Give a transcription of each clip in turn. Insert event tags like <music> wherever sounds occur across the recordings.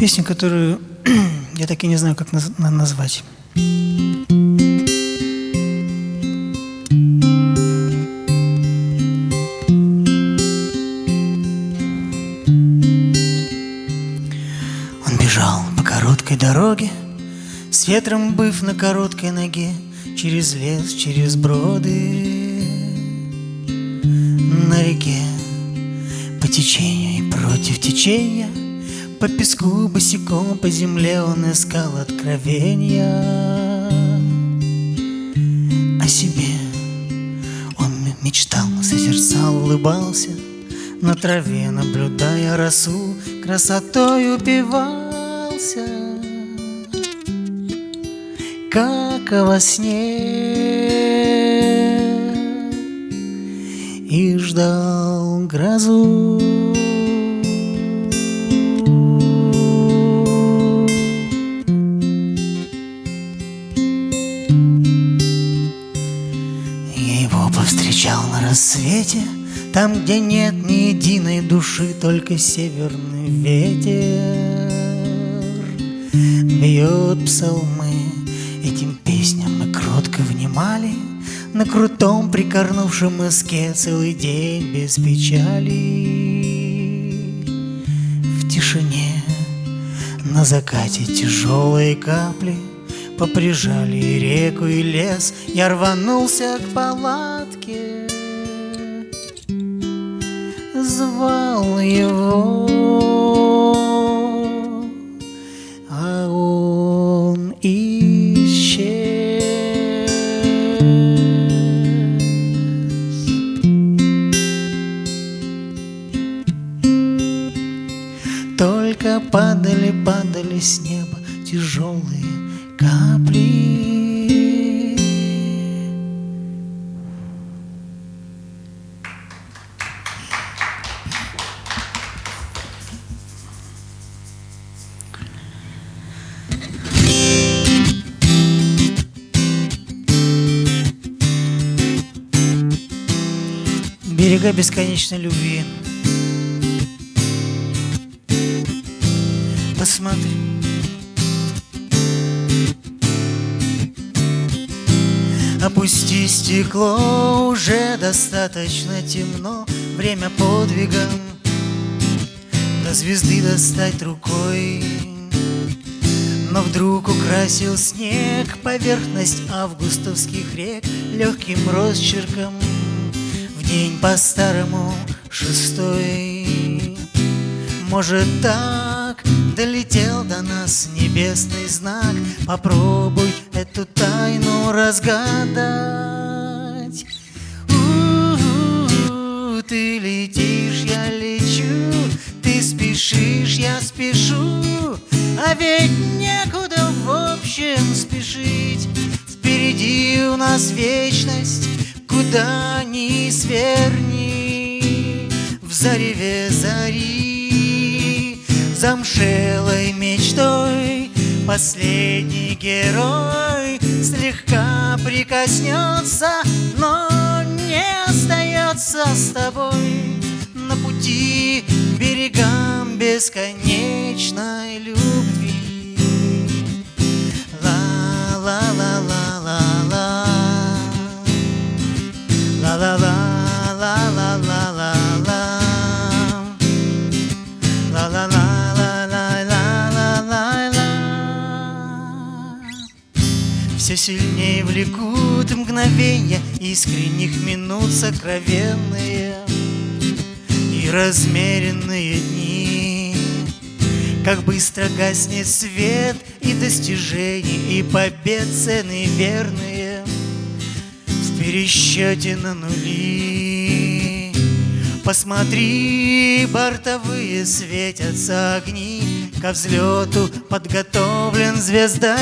Песню, которую <clears throat> я так и не знаю, как назвать. Он бежал по короткой дороге, С ветром быв на короткой ноге, Через лес, через броды по течению и против течения — по песку босиком по земле он искал откровения. О себе он мечтал, созерцал, улыбался. На траве, наблюдая росу, красотой упивался. Как во сне. И ждал грозу. Рассвете, Там, где нет ни единой души, Только северный ветер. Бьет псалмы, этим песням мы кротко внимали, На крутом прикорнувшем иске Целый день без печали. В тишине на закате тяжелые капли Поприжали и реку, и лес Я рванулся к палатке звал его, а он исчез. С неба тяжелые капли. берега бесконечной любви. Посмотри. Опусти стекло, уже достаточно темно, Время подвига до звезды достать рукой. Но вдруг украсил снег поверхность августовских рек Легким росчерком День по-старому шестой Может так долетел до нас небесный знак. Попробуй эту тайну разгадать. У -у -у, Ты летишь, я лечу. Ты спешишь, я спешу. А ведь некуда в общем спешить. Впереди у нас вечность Куда ни сверни. В зареве зари Замшелой мечтой. Последний герой Слегка прикоснется, но не остается с тобой. На пути берегам бесконечной любви. Ла-ла-ла-ла-ла-ла влекут мгновения Искренних минут сокровенные И размеренные дни Как быстро гаснет свет И достижений, и побед цены верные пересчете на нули. Посмотри, бортовые светятся огни, Ко взлету подготовлен звездолет.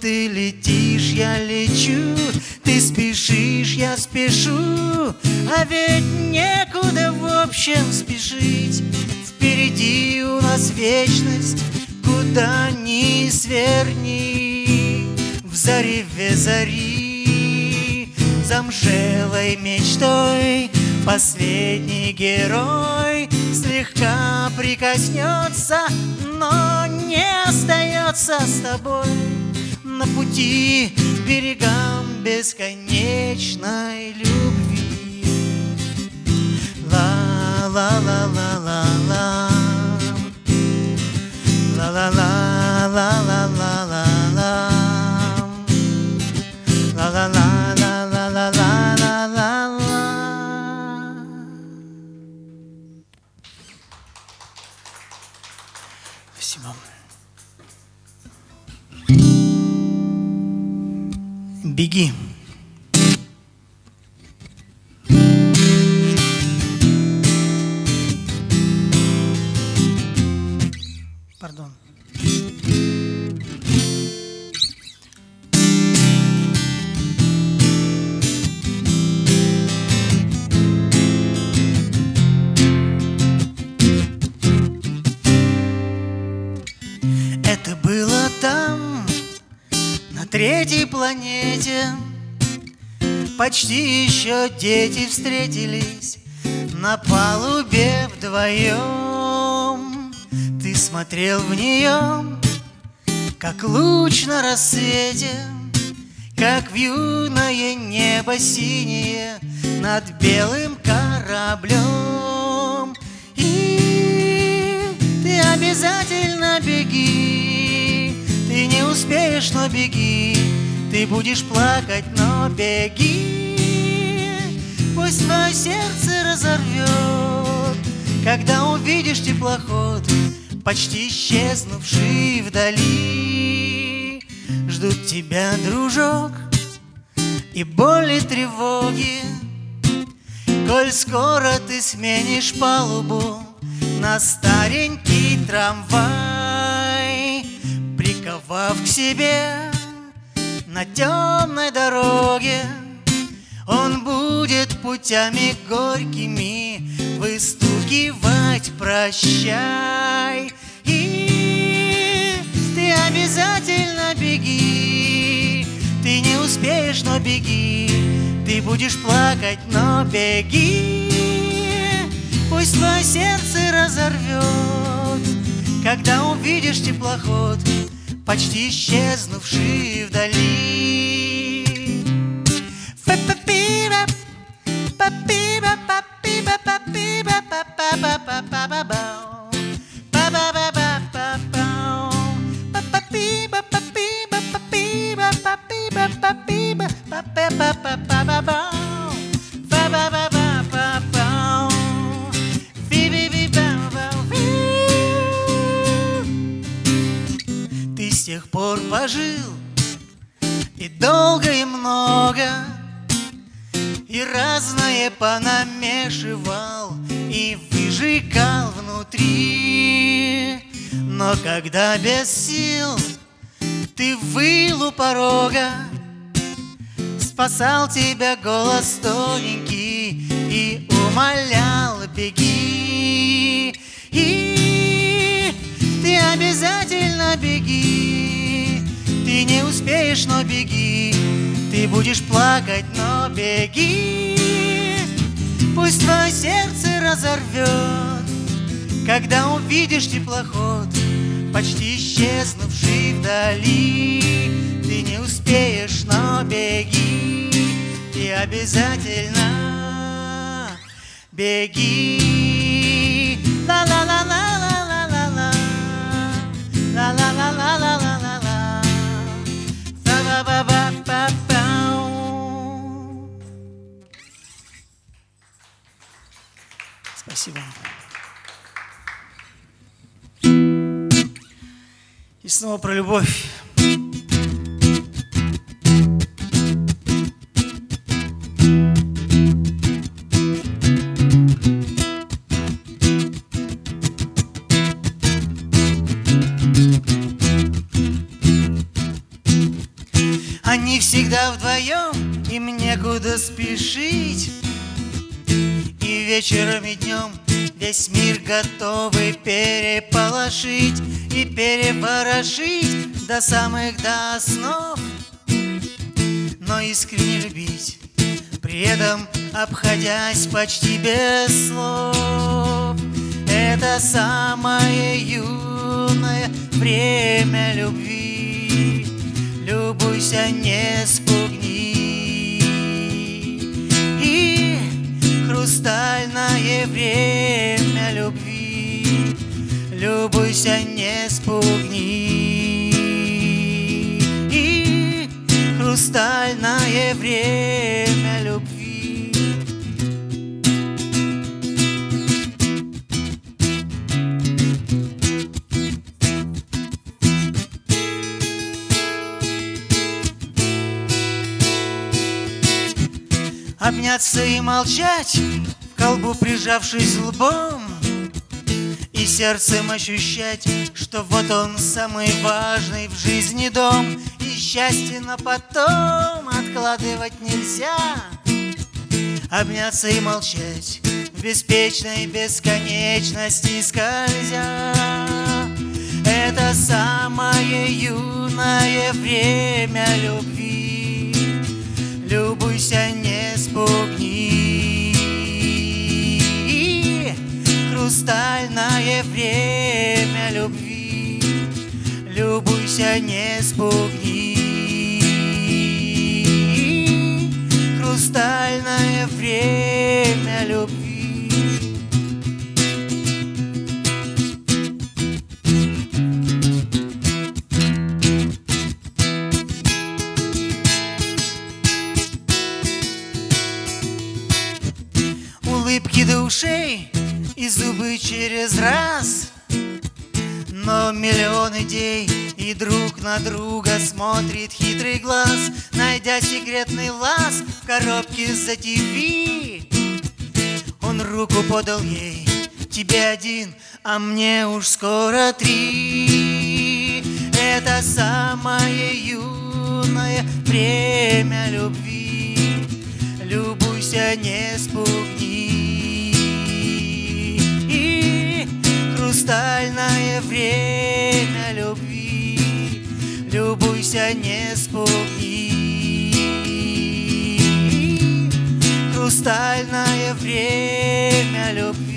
Ты летишь, я лечу, ты спешишь, я спешу, А ведь некуда в общем спешить. Впереди у нас вечность, куда ни сверни зареве зари замшелой мечтой Последний герой слегка прикоснется, но не остается с тобой на пути к берегам бесконечной любви. Ла ла seguir. Планете. Почти еще дети встретились На палубе вдвоем. Ты смотрел в нее, как луч на рассвете Как юное небо синее Над белым кораблем. И ты обязательно беги ты не успеешь, но беги, ты будешь плакать, но беги. Пусть твое сердце разорвет, когда увидишь теплоход, почти исчезнувший вдали. Ждут тебя, дружок, и боли, тревоги, Коль скоро ты сменишь палубу на старенький трамвай приковав к себе на темной дороге. Он будет путями горькими выстукивать прощай. И ты обязательно беги, ты не успеешь, но беги, ты будешь плакать, но беги. Пусть твое сердце разорвет, когда увидишь теплоход почти исчезнувшие вдали. Па-па-пи-ба, па-пи-ба, па-пи-ба, па-пи-ба, па-па-ба-ба-ба. Без сил. Ты выл у порога Спасал тебя голос тоненький И умолял беги! И ты обязательно беги. Ты не успеешь, но беги. Ты будешь плакать, но беги. Пусть твое сердце разорвет Когда увидишь теплоход Почти исчезнувший вдали. Ты не успеешь, но беги И обязательно беги. Ла-ла-ла-ла-ла-ла Спасибо. И снова про любовь. Они всегда вдвоем, им некуда спешить И вечером и днем весь мир готовы переполошить И переворошить до самых до основ Но искренне любить рядом, обходясь почти без слов. Это самое юное время любви. Любуйся, не спугни. Хрустальное время любви. Любуйся, не спугни. И хрустальное время Обняться и молчать, в колбу прижавшись лбом, И сердцем ощущать, что вот он самый важный в жизни дом, И счастье на потом откладывать нельзя. Обняться и молчать в беспечной бесконечности скользя. Это самое юное время любви. Любуйся, не спугни. Хрустальное время любви. Любуйся, не спугни. Хрустальное время любви. Улыбки до ушей и зубы через раз. Но миллион идей и друг на друга смотрит хитрый глаз. Найдя секретный лаз в коробке за ТВ Он руку подал ей, тебе один, а мне уж скоро три Это самое юное время любви Любуйся, не спугни. И хрустальное время любви. Любуйся, не спугни. Хрустальное время любви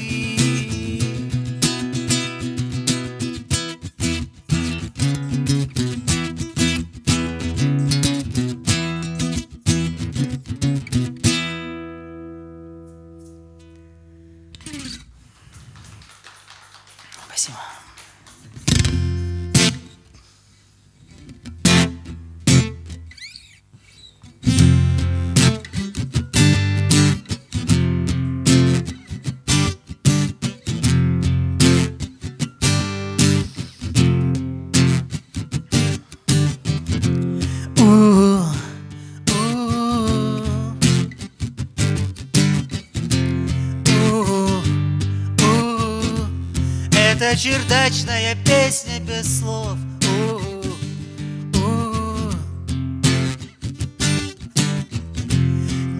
Это чердачная песня без слов.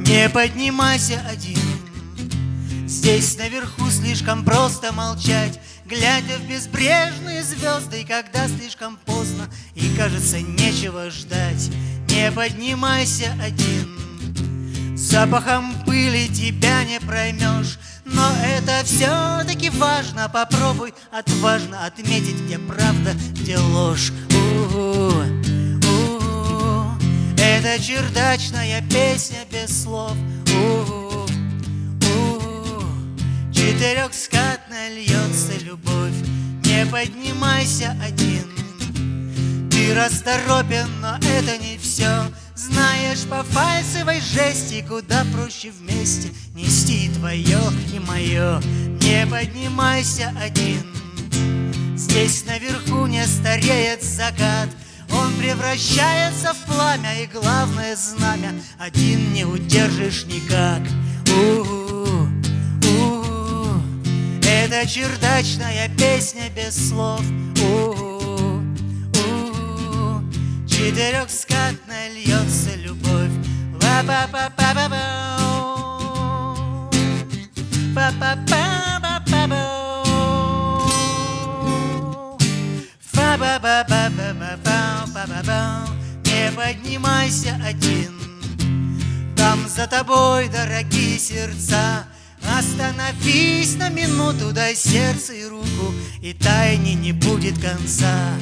Не поднимайся один. Здесь наверху слишком просто молчать, Глядя в безбрежные звезды, когда слишком поздно И кажется нечего ждать. Не поднимайся один. Запахом пыли тебя не проймешь Но это все-таки важно. Попробуй отважно отметить, где правда, где ложь. У-у, у-у. Это чердачная песня без слов. У-у, у-у. Четырехскатная льется любовь. Не поднимайся один. Ты расторопен, но это не все Знаешь, по фальсовой жести Куда проще вместе нести твое и мое Не поднимайся один Здесь наверху не стареет закат Он превращается в пламя И главное знамя Один не удержишь никак У-у, у-у. Это чердачная песня без слов У-у. У-у-у. Четырехскатная льется Не поднимайся один Там за тобой, дорогие сердца Остановись на минуту, дай сердце и руку И тайне не будет конца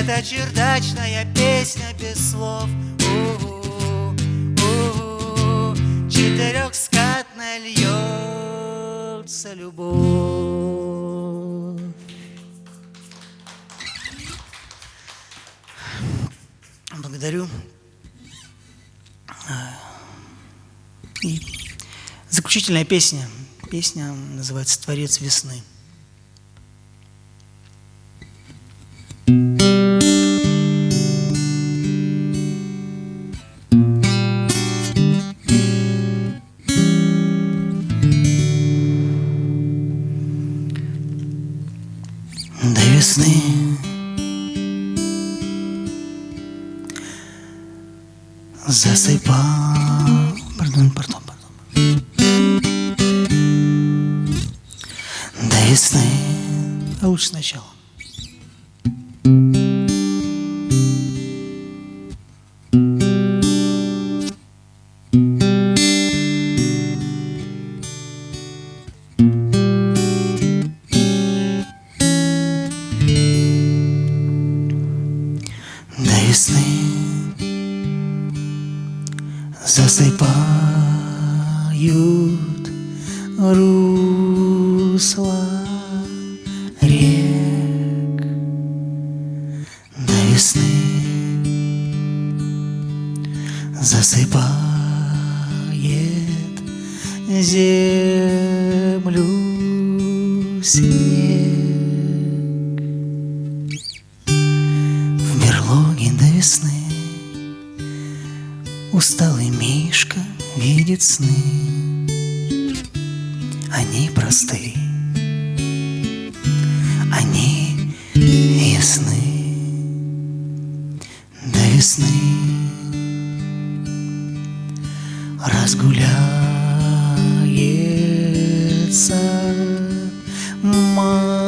Это чердачная песня без слов. Четырехскатная льется любовь Благодарю. И заключительная песня. Песня называется «Творец весны». До сначала. До весны засыпают русла засыпает землю снег. В берлоге до весны Усталый Мишка видит сны. Они просты. Они ясны. До весны Разгуляется мороз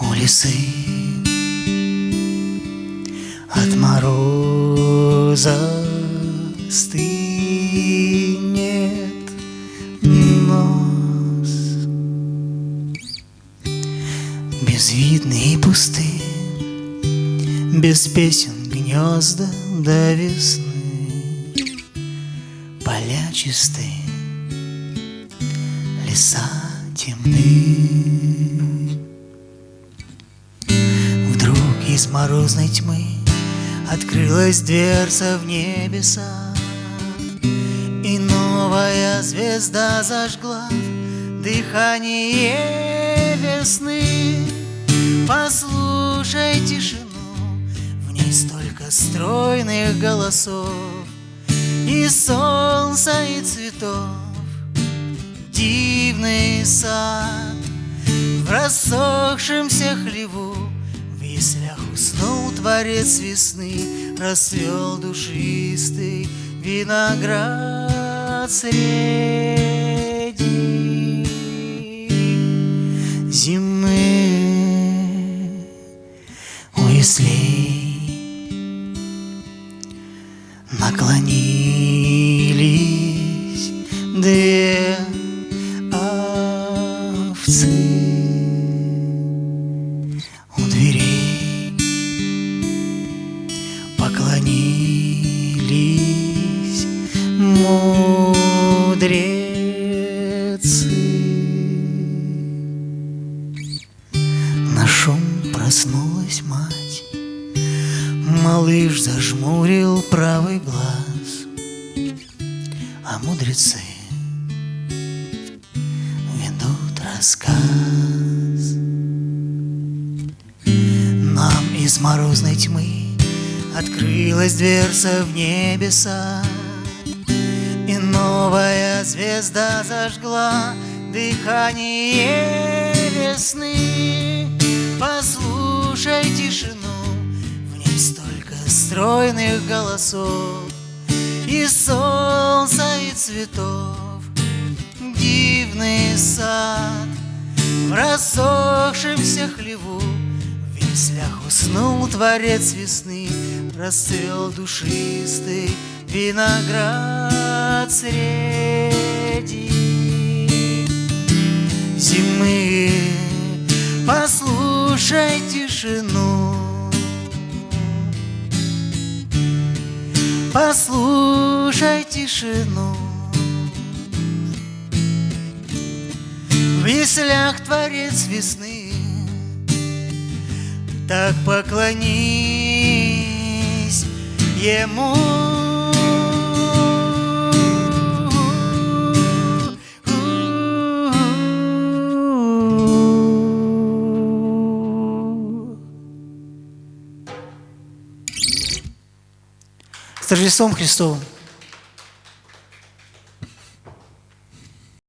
У лисы. От мороза стынет нос. Безвидные и пусты Без песен гнезда до весны Поля чисты Леса темны Вдруг из морозной тьмы Открылась дверца в небеса И новая звезда зажгла Дыхание весны. Послушай тишину столько стройных голосов И солнца, и цветов. Дивный сад В рассохшемся хлеву В яслях уснул творец весны Расцвел душистый виноград среди наклонились Открылась дверца в небеса И новая звезда зажгла Дыхание весны. Послушай тишину В ней столько стройных голосов И солнца, и цветов. Дивный сад В рассохшемся хлеву В яслях Уснул творец весны, расцвел душистый виноград среди зимы. Послушай тишину, послушай тишину. В яслях творец весны Так поклонись ему С Рождеством Христовым!